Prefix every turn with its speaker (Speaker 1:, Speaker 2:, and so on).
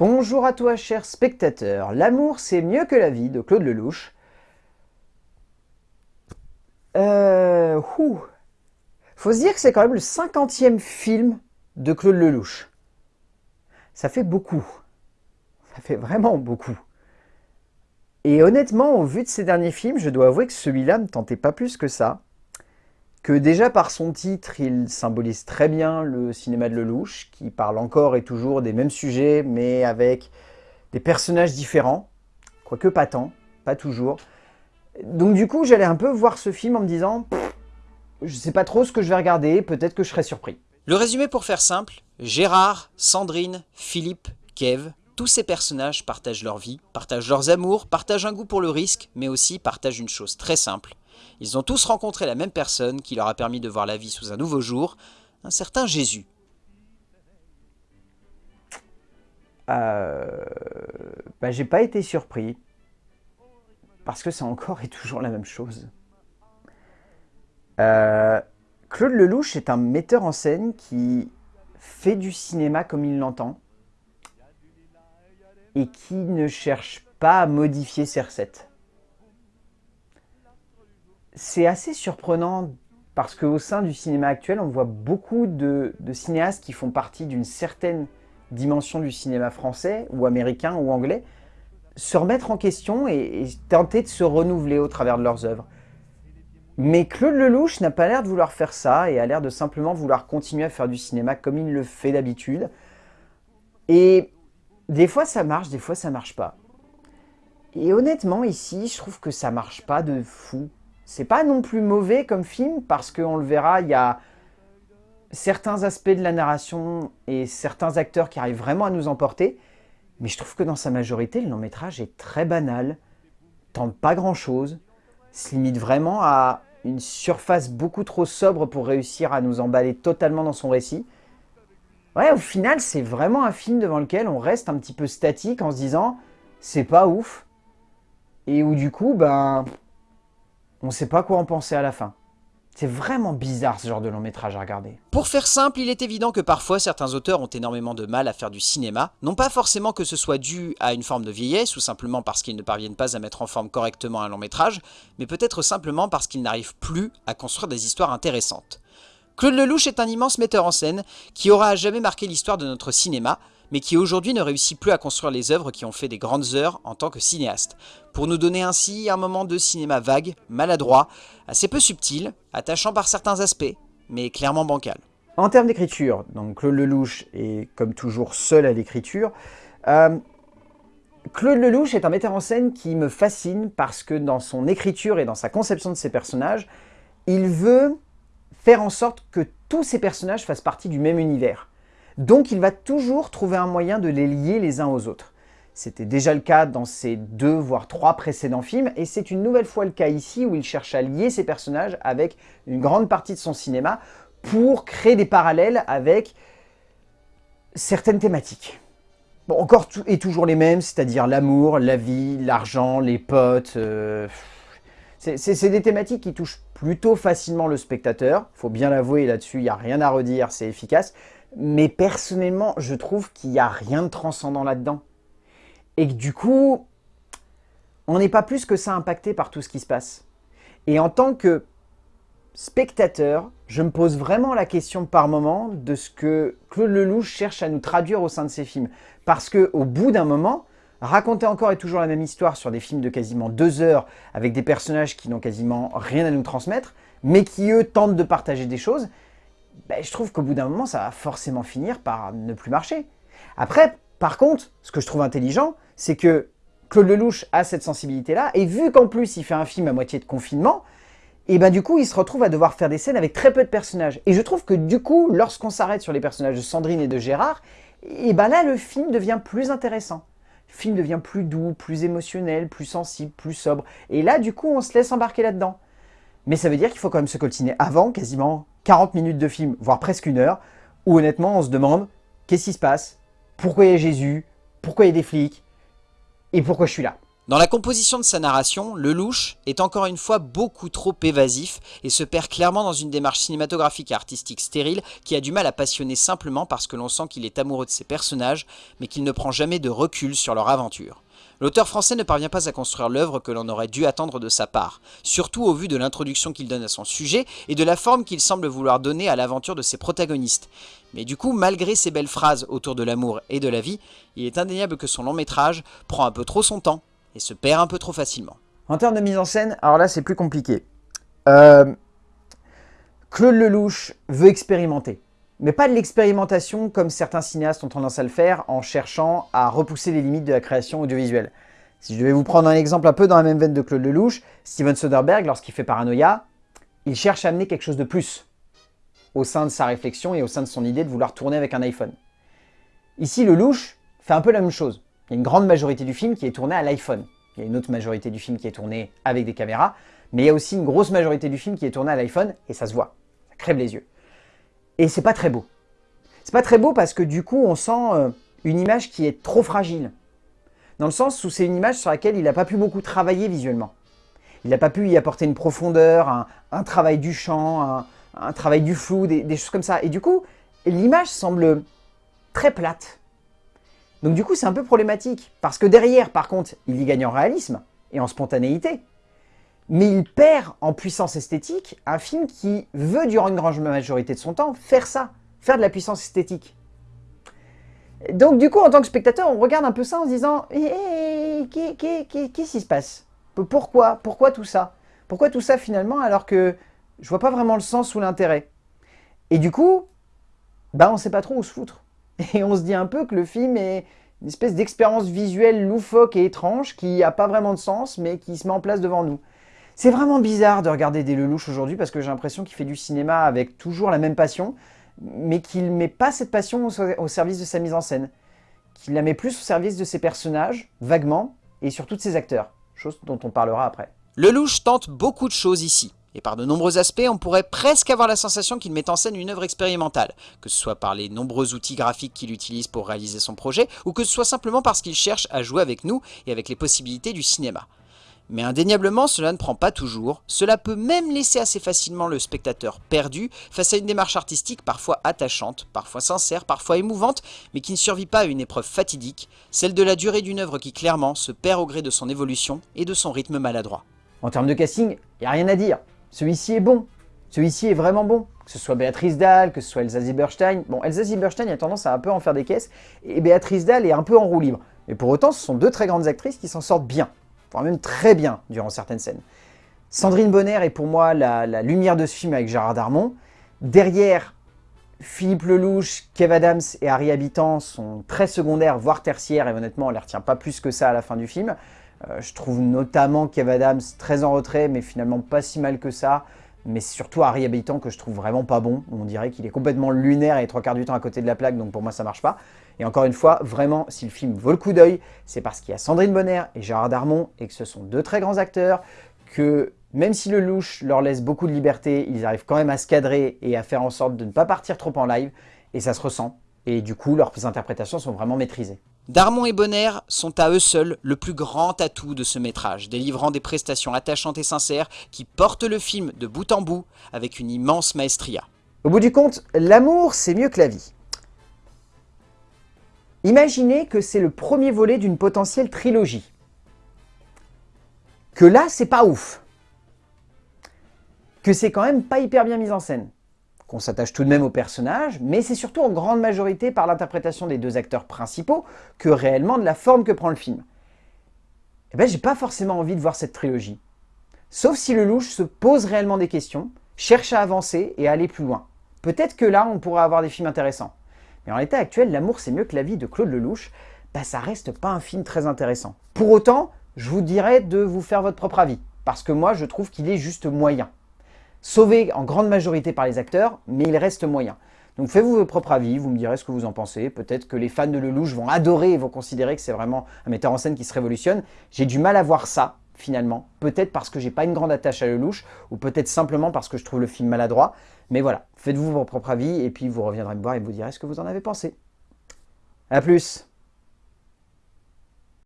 Speaker 1: Bonjour à toi, cher spectateur. L'amour, c'est mieux que la vie de Claude Lelouch. Euh... Faut se dire que c'est quand même le cinquantième film de Claude Lelouch. Ça fait beaucoup. Ça fait vraiment beaucoup. Et honnêtement, au vu de ces derniers films, je dois avouer que celui-là ne tentait pas plus que ça. Que déjà par son titre, il symbolise très bien le cinéma de Lelouch, qui parle encore et toujours des mêmes sujets, mais avec des personnages différents, quoique pas tant, pas toujours. Donc du coup, j'allais un peu voir ce film en me disant, je sais pas trop ce que je vais regarder, peut-être que je serai surpris.
Speaker 2: Le résumé pour faire simple, Gérard, Sandrine, Philippe, Kev, tous ces personnages partagent leur vie, partagent leurs amours, partagent un goût pour le risque, mais aussi partagent une chose très simple. Ils ont tous rencontré la même personne qui leur a permis de voir la vie sous un nouveau jour, un certain Jésus.
Speaker 1: Euh... Bah, j'ai pas été surpris, parce que c'est encore et toujours la même chose. Euh, Claude Lelouch est un metteur en scène qui fait du cinéma comme il l'entend et qui ne cherche pas à modifier ses recettes. C'est assez surprenant parce qu'au sein du cinéma actuel, on voit beaucoup de, cinéastes qui font partie d'une certaine dimension du cinéma français ou américain ou anglais se remettre en question et, et tenter de se renouveler au travers de leurs œuvres. Mais Claude Lelouch n'a pas l'air de vouloir faire ça et a l'air de simplement vouloir continuer à faire du cinéma comme il le fait d'habitude. Et des fois ça marche, des fois ça marche pas. Et honnêtement ici, je trouve que ça marche pas de fou. C'est pas non plus mauvais comme film parce qu'on le verra, il y a certains aspects de la narration et certains acteurs qui arrivent vraiment à nous emporter. Mais je trouve que dans sa majorité, le long métrage est très banal, tente pas grand chose, se limite vraiment à une surface beaucoup trop sobre pour réussir à nous emballer totalement dans son récit. Ouais, au final, c'est vraiment un film devant lequel on reste un petit peu statique en se disant « c'est pas ouf ». Et où du coup, ben, on sait pas quoi en penser à la fin. C'est vraiment bizarre ce genre de long métrage à regarder.
Speaker 2: Pour faire simple, il est évident que parfois certains auteurs ont énormément de mal à faire du cinéma, non pas forcément que ce soit dû à une forme de vieillesse ou simplement parce qu'ils ne parviennent pas à mettre en forme correctement un long métrage, mais peut-être simplement parce qu'ils n'arrivent plus à construire des histoires intéressantes. Claude Lelouch est un immense metteur en scène qui aura à jamais marqué l'histoire de notre cinéma, mais qui aujourd'hui ne réussit plus à construire les œuvres qui ont fait des grandes heures en tant que cinéaste, pour nous donner ainsi un moment de cinéma vague, maladroit, assez peu subtil, attachant par certains aspects, mais clairement bancal.
Speaker 1: En termes d'écriture, donc Claude Lelouch est comme toujours seul à l'écriture. Euh, Claude Lelouch est un metteur en scène qui me fascine parce que dans son écriture et dans sa conception de ses personnages, il veut faire en sorte que tous ces personnages fassent partie du même univers. Donc il va toujours trouver un moyen de les lier les uns aux autres. C'était déjà le cas dans ses deux voire trois précédents films et c'est une nouvelle fois le cas ici où il cherche à lier ses personnages avec une grande partie de son cinéma pour créer des parallèles avec certaines thématiques. Bon, encore et toujours les mêmes, c'est-à-dire l'amour, la vie, l'argent, les potes. Euh, c'est des thématiques qui touchent plutôt facilement le spectateur. faut bien l'avouer, là-dessus, il n'y a rien à redire, c'est efficace. Mais personnellement, je trouve qu'il n'y a rien de transcendant là-dedans. Et que du coup, on n'est pas plus que ça impacté par tout ce qui se passe. Et en tant que spectateur, je me pose vraiment la question par moment de ce que Claude Lelouch cherche à nous traduire au sein de ses films. Parce qu'au bout d'un moment, raconter encore et toujours la même histoire sur des films de quasiment deux heures avec des personnages qui n'ont quasiment rien à nous transmettre, mais qui eux tentent de partager des choses, ben, je trouve qu'au bout d'un moment, ça va forcément finir par ne plus marcher. Après, par contre, ce que je trouve intelligent, c'est que Claude Lelouch a cette sensibilité-là, et vu qu'en plus il fait un film à moitié de confinement, et ben du coup il se retrouve à devoir faire des scènes avec très peu de personnages. Et je trouve que du coup, lorsqu'on s'arrête sur les personnages de Sandrine et de Gérard, et ben là le film devient plus intéressant. Le film devient plus doux, plus émotionnel, plus sensible, plus sobre. Et là du coup on se laisse embarquer là-dedans. Mais ça veut dire qu'il faut quand même se coltiner avant quasiment 40 minutes de film, voire presque une heure, où honnêtement on se demande qu'est-ce qui se passe, pourquoi il y a Jésus, pourquoi il y a des flics, et pourquoi je suis là?
Speaker 2: Dans la composition de sa narration, Lelouch est encore une fois beaucoup trop évasif et se perd clairement dans une démarche cinématographique et artistique stérile qui a du mal à passionner simplement parce que l'on sent qu'il est amoureux de ses personnages, mais qu'il ne prend jamais de recul sur leur aventure. L'auteur français ne parvient pas à construire l'œuvre que l'on aurait dû attendre de sa part, surtout au vu de l'introduction qu'il donne à son sujet et de la forme qu'il semble vouloir donner à l'aventure de ses protagonistes. Mais du coup, malgré ses belles phrases autour de l'amour et de la vie, il est indéniable que son long métrage prend un peu trop son temps et se perd un peu trop facilement.
Speaker 1: En termes de mise en scène, alors là c'est plus compliqué. Euh, Claude Lelouch veut expérimenter. Mais pas de l'expérimentation comme certains cinéastes ont tendance à le faire en cherchant à repousser les limites de la création audiovisuelle. Si je devais vous prendre un exemple un peu dans la même veine de Claude Lelouch, Steven Soderbergh, lorsqu'il fait Paranoia, il cherche à amener quelque chose de plus au sein de sa réflexion et au sein de son idée de vouloir tourner avec un iPhone. Ici, Lelouch fait un peu la même chose. Il y a une grande majorité du film qui est tourné à l'iPhone. Il y a une autre majorité du film qui est tourné avec des caméras, mais il y a aussi une grosse majorité du film qui est tourné à l'iPhone, et ça se voit. Ça crève les yeux. Et c'est pas très beau. C'est pas très beau parce que du coup, on sent euh, une image qui est trop fragile. Dans le sens où c'est une image sur laquelle il n'a pas pu beaucoup travailler visuellement. Il n'a pas pu y apporter une profondeur, un, travail du champ, un, travail du flou, des choses comme ça. Et du coup, l'image semble très plate. Donc du coup, c'est un peu problématique, parce que derrière, par contre, il y gagne en réalisme et en spontanéité, mais il perd en puissance esthétique un film qui veut, durant une grande majorité de son temps, faire ça, faire de la puissance esthétique. Donc du coup, en tant que spectateur, on regarde un peu ça en se disant eh, eh, Qu'est-ce qui se passe? Pourquoi? Pourquoi tout ça? Pourquoi tout ça finalement alors que je vois pas vraiment le sens ou l'intérêt? Et du coup, bah on sait pas trop où se foutre. Et on se dit un peu que le film est une espèce d'expérience visuelle loufoque et étrange qui n'a pas vraiment de sens, mais qui se met en place devant nous. C'est vraiment bizarre de regarder des Lelouch aujourd'hui parce que j'ai l'impression qu'il fait du cinéma avec toujours la même passion, mais qu'il ne met pas cette passion au service de sa mise en scène. Qu'il la met plus au service de ses personnages, vaguement, et surtout de ses acteurs, chose dont on parlera après.
Speaker 2: Lelouch tente beaucoup de choses ici. Et par de nombreux aspects, on pourrait presque avoir la sensation qu'il met en scène une œuvre expérimentale, que ce soit par les nombreux outils graphiques qu'il utilise pour réaliser son projet, ou que ce soit simplement parce qu'il cherche à jouer avec nous et avec les possibilités du cinéma. Mais indéniablement, cela ne prend pas toujours, cela peut même laisser assez facilement le spectateur perdu face à une démarche artistique parfois attachante, parfois sincère, parfois émouvante, mais qui ne survit pas à une épreuve fatidique, celle de la durée d'une œuvre qui clairement se perd au gré de son évolution et de son rythme maladroit.
Speaker 1: En termes de casting, il n'y a rien à dire. Celui-ci est bon. Celui-ci est vraiment bon. Que ce soit Béatrice Dahl, que ce soit Elsa Zieberstein. Bon, Elsa Zieberstein a tendance à un peu en faire des caisses, et Béatrice Dahl est un peu en roue libre. Mais pour autant, ce sont deux très grandes actrices qui s'en sortent bien, voire même très bien durant certaines scènes. Sandrine Bonner est pour moi la, lumière de ce film avec Gérard Darmon. Derrière, Philippe Lelouch, Kev Adams et Harry Habitant sont très secondaires, voire tertiaires, et honnêtement, on ne les retient pas plus que ça à la fin du film. Euh, je trouve notamment Kev Adams très en retrait, mais finalement pas si mal que ça. Mais surtout Harry Habitant que je trouve vraiment pas bon. On dirait qu'il est complètement lunaire et trois quarts du temps à côté de la plaque, donc pour moi ça marche pas. Et encore une fois, vraiment, si le film vaut le coup d'œil, c'est parce qu'il y a Sandrine Bonner et Gérard Darmon, et que ce sont deux très grands acteurs, que même si le louche leur laisse beaucoup de liberté, ils arrivent quand même à se cadrer et à faire en sorte de ne pas partir trop en live, et ça se ressent. Et du coup, leurs interprétations sont vraiment maîtrisées.
Speaker 2: Darmon et Bonner sont à eux seuls le plus grand atout de ce métrage, délivrant des prestations attachantes et sincères qui portent le film de bout en bout avec une immense maestria.
Speaker 1: Au bout du compte, l'amour c'est mieux que la vie. Imaginez que c'est le premier volet d'une potentielle trilogie. Que là, c'est pas ouf. Que c'est quand même pas hyper bien mis en scène qu'on s'attache tout de même au personnage, mais c'est surtout en grande majorité par l'interprétation des deux acteurs principaux que réellement de la forme que prend le film. Eh ben, j'ai pas forcément envie de voir cette trilogie. Sauf si le louche se pose réellement des questions, cherche à avancer et à aller plus loin. Peut-être que là, on pourrait avoir des films intéressants. Mais en l'état actuel, L'amour c'est mieux que la vie de Claude Lelouch, bah, ça reste pas un film très intéressant. Pour autant, je vous dirais de vous faire votre propre avis, parce que moi, je trouve qu'il est juste moyen sauvé en grande majorité par les acteurs, mais il reste moyen. Donc faites-vous votre propre avis, vous me direz ce que vous en pensez. Peut-être que les fans de Lelouch vont adorer et vont considérer que c'est vraiment un metteur en scène qui se révolutionne. J'ai du mal à voir ça, finalement. Peut-être parce que j'ai pas une grande attache à Lelouch, ou peut-être simplement parce que je trouve le film maladroit. Mais voilà, faites-vous votre propre avis, et puis vous reviendrez me voir et vous direz ce que vous en avez pensé. A plus